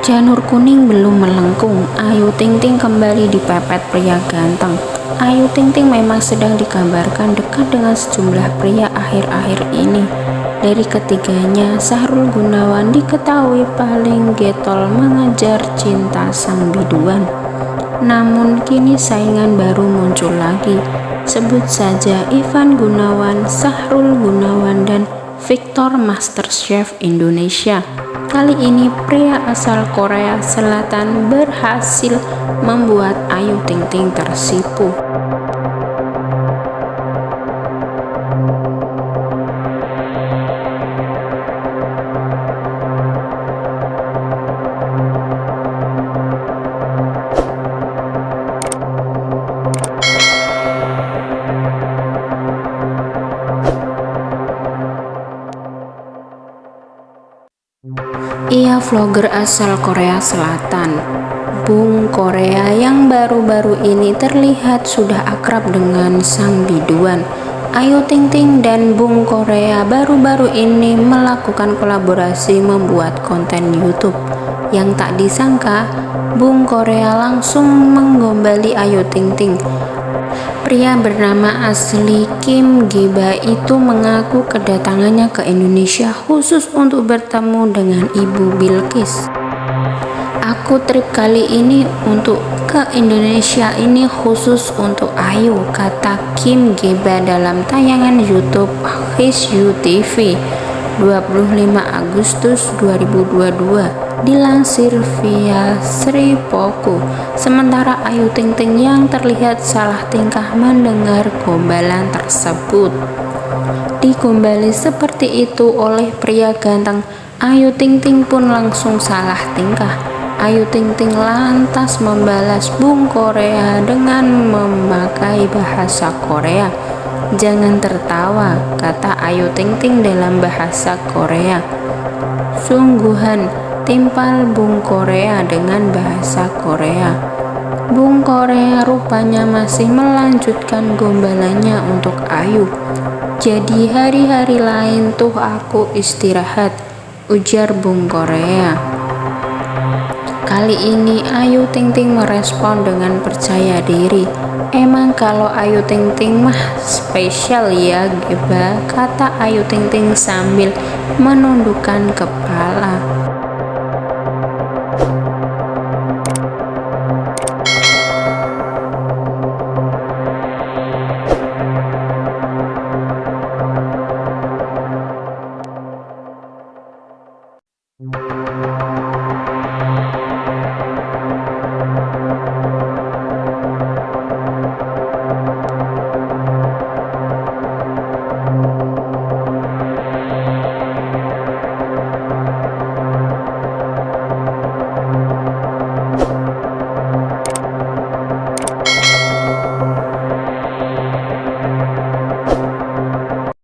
Janur kuning belum melengkung, Ayu Ting Ting kembali dipepet pria ganteng. Ayu Ting Ting memang sedang digambarkan dekat dengan sejumlah pria akhir-akhir ini. Dari ketiganya, Sahrul Gunawan diketahui paling getol mengejar cinta sang biduan. Namun kini saingan baru muncul lagi. Sebut saja Ivan Gunawan, Sahrul Gunawan, dan Victor Masterchef Indonesia. Kali ini pria asal Korea Selatan berhasil membuat Ayu Ting Ting tersipu. Ia vlogger asal Korea Selatan. Bung Korea yang baru-baru ini terlihat sudah akrab dengan sang biduan. Ayu Ting Ting dan Bung Korea baru-baru ini melakukan kolaborasi membuat konten YouTube. Yang tak disangka, Bung Korea langsung menggombali Ayu Ting Ting Pria bernama asli Kim Giba itu mengaku kedatangannya ke Indonesia khusus untuk bertemu dengan Ibu Bilkis. Aku trip kali ini untuk ke Indonesia ini khusus untuk Ayu, kata Kim Giba dalam tayangan YouTube His You TV 25 Agustus 2022 dilansir via Sri Poku. Sementara Ayu Ting Ting yang terlihat salah tingkah mendengar gombalan tersebut. Digombali seperti itu oleh pria ganteng, Ayu Ting Ting pun langsung salah tingkah. Ayu Ting Ting lantas membalas Bung Korea dengan memakai bahasa Korea. Jangan tertawa, kata Ayu Ting Ting dalam bahasa Korea. Sungguhan, timpal Bung Korea dengan bahasa Korea. Bung Korea rupanya masih melanjutkan gombalannya untuk Ayu. Jadi hari-hari lain tuh aku istirahat, ujar Bung Korea. Kali ini Ayu Ting Ting merespon dengan percaya diri. Emang kalau Ayu Ting Ting mah spesial ya Geba, kata Ayu Ting Ting sambil menundukkan kepala.